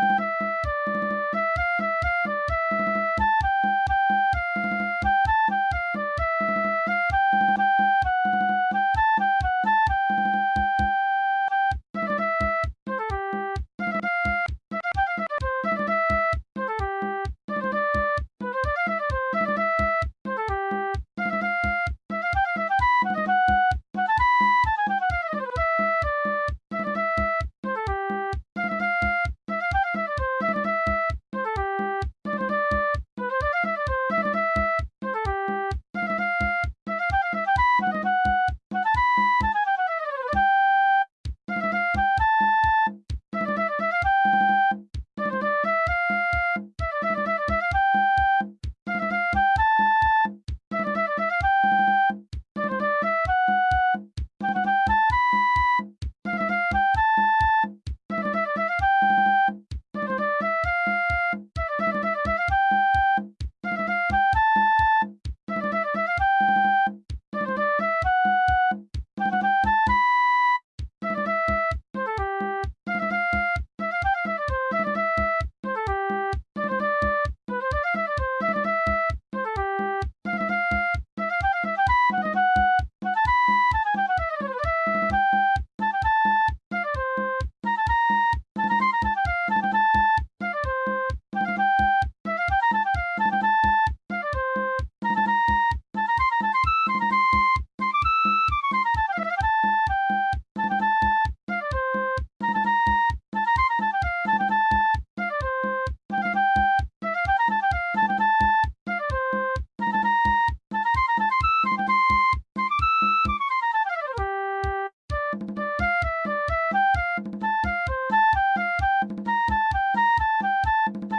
Música Thank.